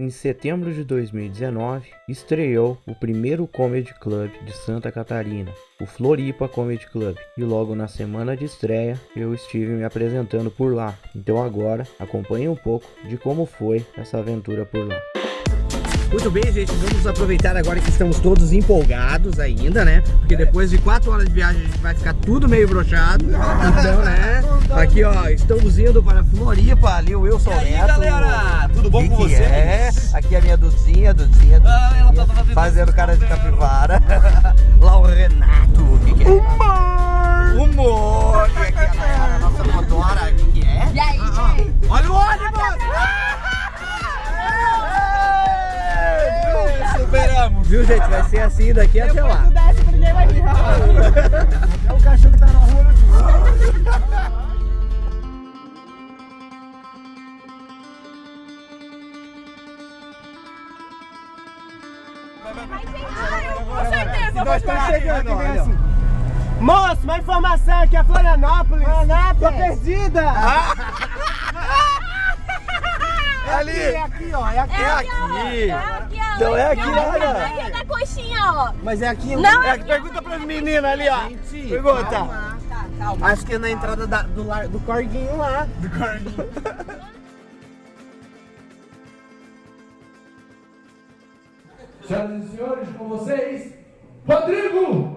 Em setembro de 2019, estreou o primeiro Comedy Club de Santa Catarina, o Floripa Comedy Club, e logo na semana de estreia eu estive me apresentando por lá. Então agora acompanhe um pouco de como foi essa aventura por lá. Muito bem, gente, vamos aproveitar agora que estamos todos empolgados ainda, né? Porque depois de quatro horas de viagem a gente vai ficar tudo meio brochado. Então, né? Aqui, ó, estamos indo para Floripa, ali o Wilson E aí, Neto. galera? Bom Que com que vocês? É? Aqui é a minha Duzinha, Duzinha, Ah, ela Duzinha, tá fazendo fazendo cara de capivara. Lá o Renato, o que que é? Humor! Humor! E aqui a Nayara, nossa motora, o que que é? E aí, gente? Olha o ônibus! Superamos! Viu, gente? Vai ser assim daqui até lá. Desce, ninguém vai vir. É o cachorro que tá na rua. Com certeza. Nós estamos chegando, olha. Moço, uma informação aqui é Florianópolis. Florianópolis. Tô perdida. É ali. É aqui, ó. É aqui. É aqui, ó. É aqui, ó. Então é aqui, olha. Aqui é da coxinha, ó. Mas é aqui. Não, É, é pergunta pras meninas ali, ó. Gente, Pergunta. calma. Acho que é na entrada da- do, lar- do corguinho lá. Do corguinho. Senhoras e senhores, com vocês, Rodrigo!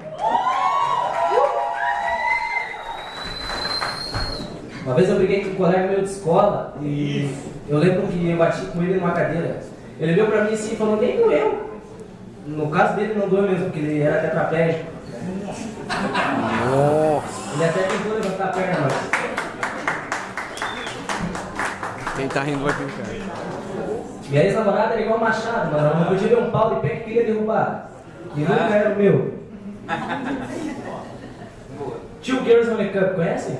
Uma vez eu briguei com um colega meu de escola e eu lembro que eu bati com ele numa cadeira. Ele olhou pra mim assim e falou, nem doeu. No caso dele não doeu mesmo, porque ele era tetraplégico. Ele até tentou levantar a perna, mas Quem tá rindo vai brincar. Minha ex-namorada era igual machado, mano. Ela não podia ver um pau de pé que queria derrubar. E nunca era o meu. Two Girls on the Cup, conhece?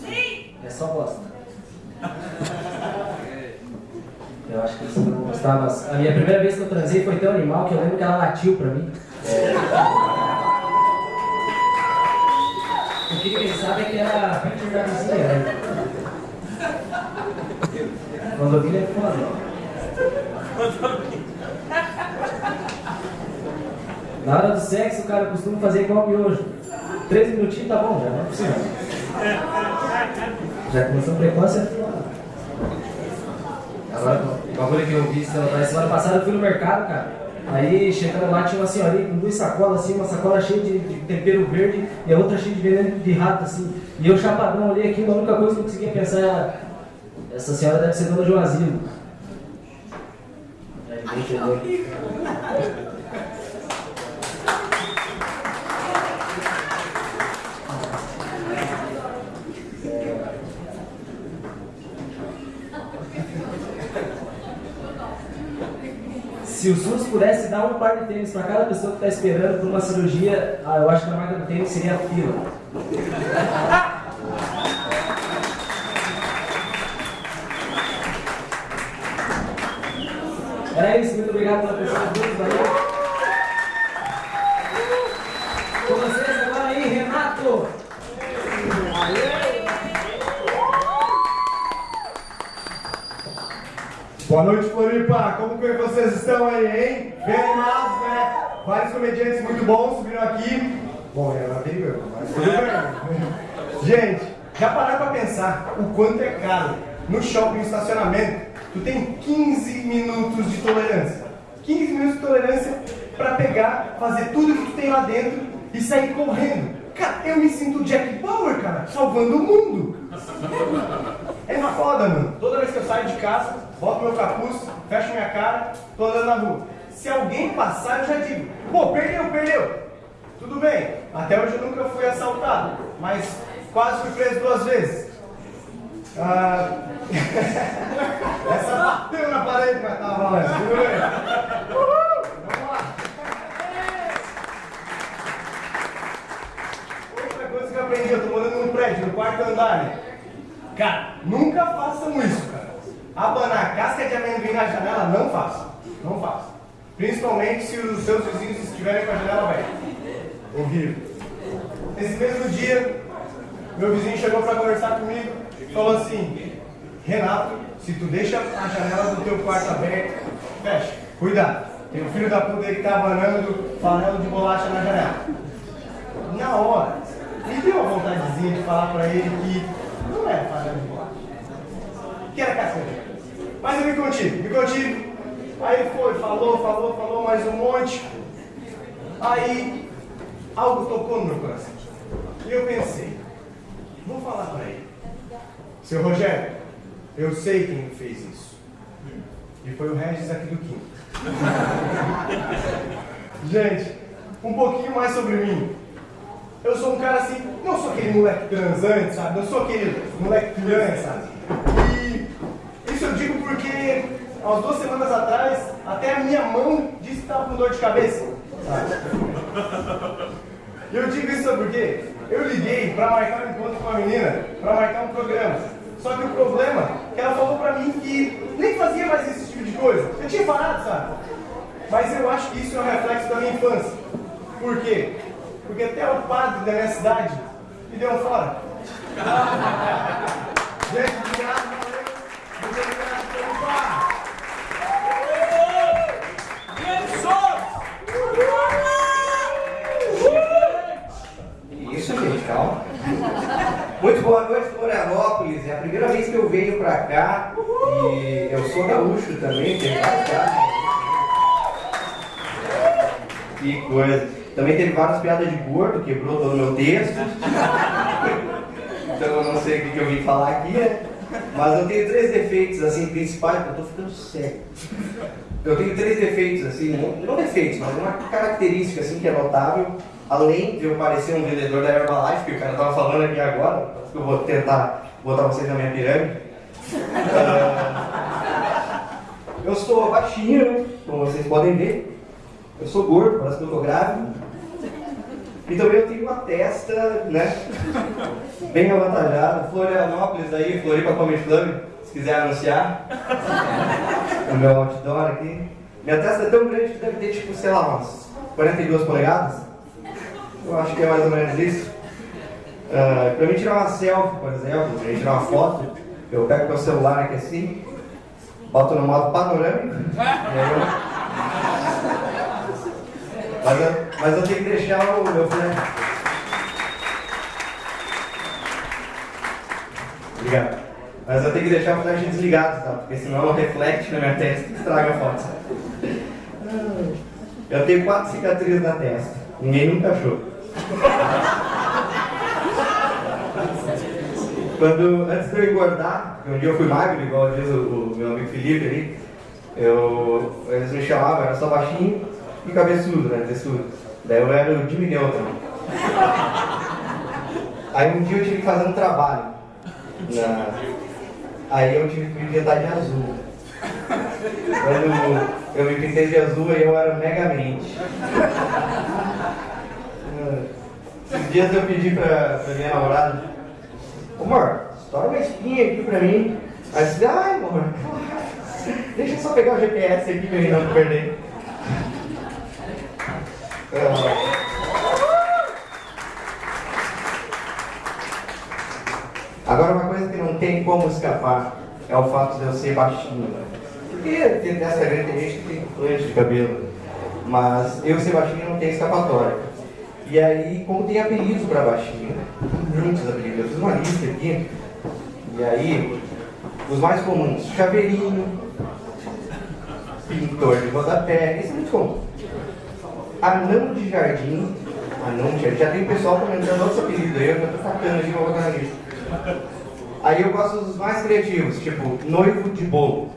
Sim! É só bosta. Eu acho que vocês não mas a minha primeira vez que eu transei foi tão animal que eu lembro que ela latiu pra mim. O que quem sabe é que era a picture da vizinha, né? Quando eu vi, é foda. Na hora do sexo, o cara costuma fazer igual miojo. Três minutinhos tá bom, já não é. Já começou precoce, é. Agora, o bagulho que eu vi semana semana passada, eu fui no mercado, cara. Aí, chegando lá, tinha uma senhorinha com duas sacolas, assim, uma sacola cheia de, de tempero verde e a outra cheia de veneno de rato, assim. E eu, chapadão, olhei aqui, a única coisa que eu conseguia pensar era essa senhora deve ser dona de um asilo. Entendeu. Se o SUS pudesse dar um par de tênis para cada pessoa que está esperando por uma cirurgia, ah, eu acho que a marca do tênis seria a fila. Era isso, muito obrigado pela presença de todos, valeu. Com vocês agora aí, Renato. Boa noite, Floripa! Como que vocês estão aí, hein? Bem animados, né? Vários comediantes muito bons subiram aqui. Bom, é uma perigo, mas tudo bem. Gente, já pararam pra pensar o quanto é caro no shopping estacionamento? Tu tem 15 minutos de tolerância. 15 minutos de tolerância pra pegar, fazer tudo que tu tem lá dentro e sair correndo. Cara, eu me sinto Jack Bauer, cara, salvando o mundo. É uma foda, mano. Toda vez que eu saio de casa, boto meu capuz, fecho minha cara, tô andando na rua. Se alguém passar, eu já digo, pô, perdeu, perdeu. Tudo bem, até hoje eu nunca fui assaltado, mas quase fui preso duas vezes. Ah, Essa bateu na parede, mas! Vamos lá. Outra coisa que eu aprendi, eu tô morando num prédio, no quarto andar? Cara, nunca façam isso, cara. Abanar casca de amendoim na janela, não façam. Não façam. Principalmente se os seus vizinhos estiverem com a janela aberta. Horrível. Esse mesmo dia, meu vizinho chegou para conversar comigo falou assim: Renato, se tu deixa a janela do teu quarto aberta, fecha. Cuidado. Tem um filho da puta aí que tá abanando farelo de bolacha na janela. Na hora, me deu a vontadezinha de falar pra ele que não era farelo de bolacha. Que era casca Mas eu me contive, me contive. Aí foi, falou, falou, falou mais um monte. Aí algo tocou no meu coração. E eu pensei, vou falar pra ele. Seu Rogério, eu sei quem fez isso. E foi o Regis aqui do Quinto. Gente, um pouquinho mais sobre mim. Eu sou um cara assim, não sou aquele moleque transante, sabe? Não sou aquele moleque piranha, sabe? E isso eu digo porque, há duas semanas atrás, até a minha mão disse que estava com dor de cabeça, sabe? Eu digo isso sabe por quê? Eu liguei para marcar um encontro com a menina, para marcar um programa. Só que o problema é que ela falou pra mim que nem fazia mais esse tipo de coisa. Eu tinha parado, sabe? Mas eu acho que isso é um reflexo da minha infância. Por quê? Porque até o padre da minha cidade me deu um fora. Gente, obrigado, valeu. Muito obrigado pelo par. Isso, gente, calma. Muito boa noite, Florianópolis. É a primeira venho pra cá e eu sou gaúcho também, vários caras. Que coisa. Também teve várias piadas de gordo, quebrou todo o meu texto. Então eu não sei o que, eu vim falar aqui, né? Mas eu tenho três defeitos assim principais, eu tô ficando cego. Eu tenho três defeitos, assim, não, não defeitos, mas uma característica assim que é notável, além de eu parecer um vendedor da Herbalife, que o cara tava falando aqui agora, eu vou tentar botar vocês na minha pirâmide. Ah, eu sou baixinho, né? como vocês podem ver. Eu sou gordo, parece que eu tô grávido. E também eu tenho uma testa, né? Bem avantajada. Florianópolis aí, Floripa Comedy Club, se quiser anunciar. O meu outdoor aqui. Minha testa é tão grande que deve ter, tipo, sei lá, umas 42 polegadas. Eu acho que é mais ou menos isso. Uh, pra mim tirar uma selfie, por exemplo, pra mim tirar uma foto, eu pego meu celular aqui assim, boto no modo panorâmico, eu... Mas eu, mas eu tenho que deixar o meu flash. Obrigado. Mas eu tenho que deixar o flash desligado, tá? Porque senão reflete na minha testa e estraga a foto. Eu tenho quatro cicatrizes na testa. Ninguém nunca achou. Quando, antes de eu engordar, porque um dia eu fui magro, igual diz o, o meu amigo Felipe ali, eu, eles me chamavam, era só baixinho e cabeçudo, né, teçudo. Daí eu era o Jimmy Neutron. Aí um dia eu tive que fazer um trabalho. Na... Aí eu tive que me pintar de azul. Quando eu me pintei de azul, aí eu era megamente. Esses dias eu pedi pra, pra minha namorada, Ô, amor, estoura uma espinha aqui pra mim. Aí eu disse, ai, amor, deixa eu só pegar o GPS aqui pra mim não perder. Agora uma coisa que não tem como escapar é o fato de eu ser baixinho. Né? Porque tem dessa grande gente tem plancha de cabelo. Mas eu ser baixinho não tem escapatória. E aí, como tem apelidos para baixinho, muitos apelidos, eu fiz uma lista aqui. E aí, os mais comuns, chaveirinho, pintor de rodapé, isso é muito comum. Anão de jardim, anão de jardim, já tem pessoal comentando outros apelidos aí, eu tô catando aqui pra botar na lista. Aí eu gosto dos mais criativos, tipo, noivo de bolo.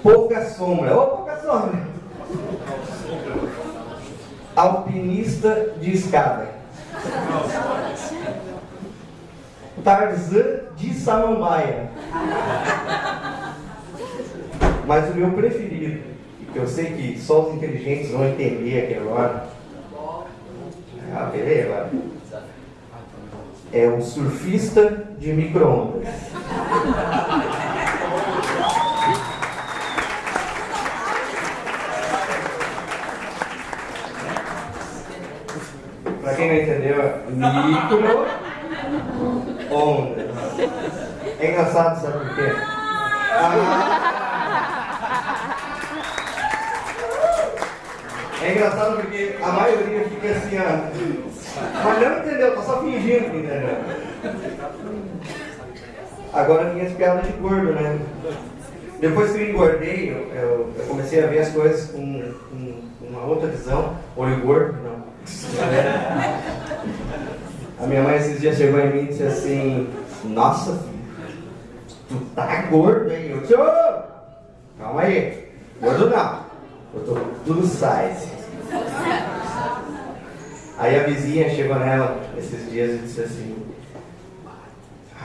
Pouca sombra, ô pouca sombra. Alpinista de escada. Tarzan de Samambaia. Mas o meu preferido, que eu sei que só os inteligentes vão entender aqui agora. Ah, beleza. É o surfista de micro-ondas. Entendeu, micro-ondas. É É engraçado, sabe por quê? Ah. É engraçado porque a maioria fica assim. Mas não entendeu, tá só fingindo que entendeu. Agora tem as piadas de gordo, né? Depois que eu engordei, eu, eu- eu comecei a ver as coisas com, uma outra visão. Olho gordo, não. A minha mãe esses dias chegou em mim e disse assim, nossa, filho, tu tá gordo, hein? Eu disse, calma aí, gordo não, eu tô tudo size. Aí a vizinha chegou nela esses dias e disse assim,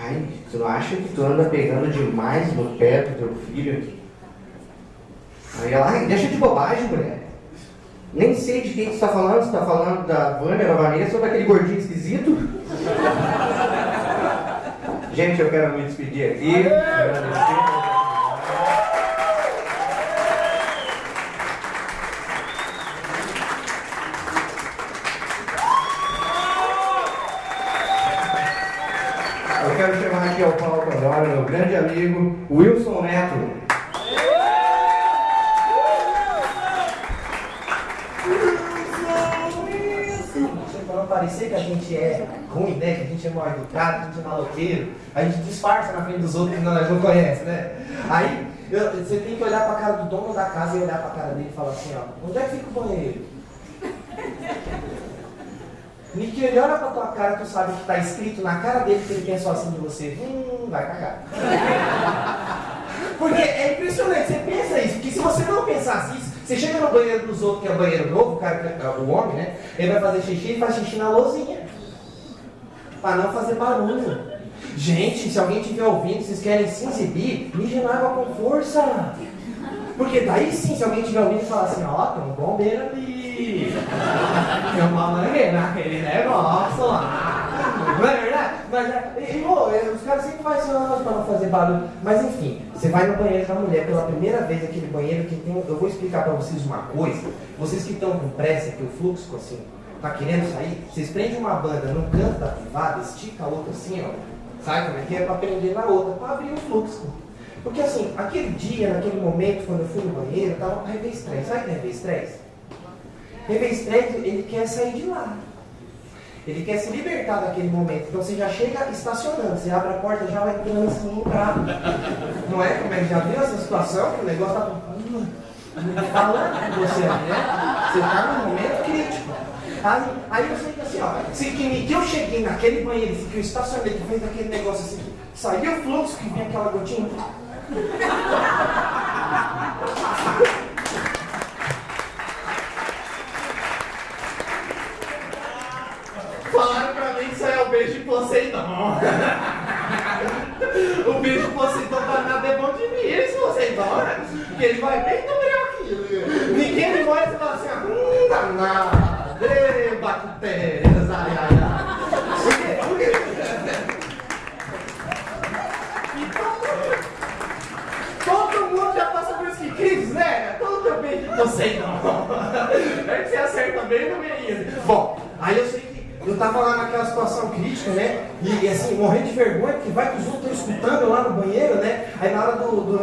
ai, tu não acha que tu anda pegando demais no pé do teu filho? Aí ela, ai, deixa de bobagem, mulher. Nem sei de quem tu está falando, você está falando da Vânia, da Vanessa ou daquele gordinho esquisito? Gente, eu quero me despedir aqui. Aqui ao palco agora meu grande amigo Wilson Neto. Parecer que a gente é ruim, né? Que a gente é mal educado, que a gente é maloqueiro, a gente disfarça na frente dos outros que nós não conhecemos, né? Aí eu- você tem que olhar pra cara do dono da casa e olhar pra cara dele e falar assim, ó, onde é que fica o banheiro? Que ele olha pra tua cara, tu sabe que tá escrito na cara dele que ele pensou assim de você, hum, vai cagar. Porque é impressionante, você pensa isso, porque se você não pensasse isso, você chega no banheiro dos outros, que é o banheiro novo, o, cara, é o homem, né? Ele vai fazer xixi e faz xixi na lousinha. Pra não fazer barulho. Gente, se alguém estiver ouvindo, vocês querem se exibir, mije na água com força. Porque daí sim, se alguém estiver ouvindo e falar assim, ó, tem um bombeiro ali. Tem uma mangueira naquele negócio lá. Não é Mas, é, é, os caras sempre fazem isso pra não fazer barulho. Mas enfim, você vai no banheiro com a mulher pela primeira vez, aquele banheiro que tem. um- Eu vou explicar pra vocês uma coisa. Vocês que estão com pressa, que o fluxo assim, tá querendo sair, vocês prendem uma banda no canto da privada, estica a outra assim, ó. Sabe como é que é? Pra prender na outra, pra abrir o fluxo. Porque assim, aquele dia, naquele momento, quando eu fui no banheiro, tava com revestrez. Sabe o que é revestrez? Revestrez, ele quer sair de lá. Ele quer se libertar daquele momento. Então você já chega estacionando, você abre a porta já vai entrando assim pra. Não é? Como é que já viu essa situação? Que o negócio tá falando com você, né? Você tá num momento crítico. Aí, aí eu assim, ó, se que, que eu cheguei naquele banheiro, que eu estacionei, que fez aquele negócio assim, que saiu o fluxo, que vinha aquela gotinha. Falaram pra mim que isso aí é o beijo de Poseidon. o de Poseidon danado é bom de mim, esse Poseidon, né? Porque ele vai bem no meu aqui. Ninguém me olha e fala assim, hum, danado, ê, bactérias, ai, ai, ai. Por quê? Por quê? Todo mundo já passa por isso que crise, né? Todo beijo de Poseidon. É que você acerta bem no meio. Bom, aí eu sei eu tava lá naquela situação crítica, né? E, assim, morrendo de vergonha, porque vai que os outros estão escutando lá no banheiro, né? Aí na hora do. do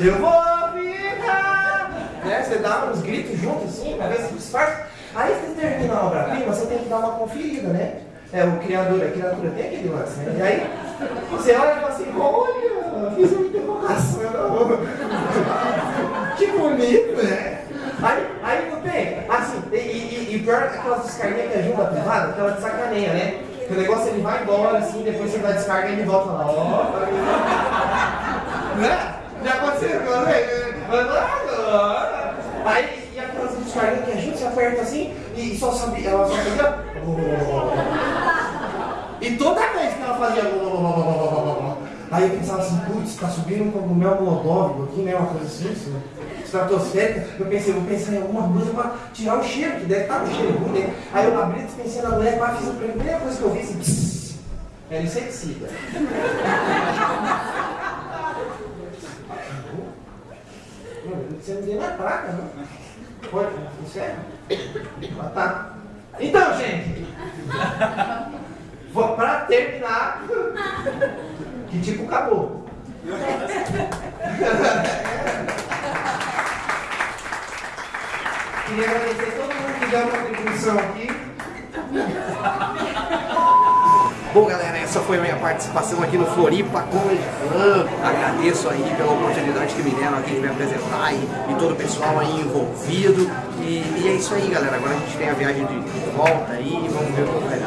eu vou ficar! Né? Você dá uns gritos juntos assim, pra ver se disfarça. Aí você termina a obra-prima, você tem que dar uma conferida, né? É, o criador, a criatura tem aquele lance, né? E aí você olha e fala assim, olha, fiz uma interrogação. que bonito, né? Aí, aí não tem, assim, e, pior aquelas descarguinhas que ajuda privada, aquela de sacaneia, né? Que o negócio ele vai embora, assim, depois você dá descarga e ele volta lá. Ó, né? Já aconteceu com você? Agora. Aí, e aquelas descarguinhas que a gente aperta assim e só sabe, ela só fazia. E toda vez que ela fazia. Aí eu pensava assim, putz, tá subindo um cogumelo molodóvico aqui, né? Uma coisa assim, assim estratosférica, eu pensei, vou pensar em alguma coisa para tirar o cheiro, que deve estar um cheiro ruim, né? Aí eu abri, pensei na mulher, pá, fiz a primeira coisa que eu vi, assim, pss, era inseticida. Você não vê na praga, não? Pode, sério? Ah, tá. Então, gente, vou, pra terminar, que tipo acabou. Queria agradecer a todo mundo que deu uma contribuição aqui. Bom, galera, essa foi a minha participação aqui no Floripa Comedy Club. Agradeço aí pela oportunidade que me deram aqui de me apresentar e, e todo o pessoal aí envolvido. E, e é isso aí, galera. Agora a gente tem a viagem de volta aí. Vamos ver o que vai!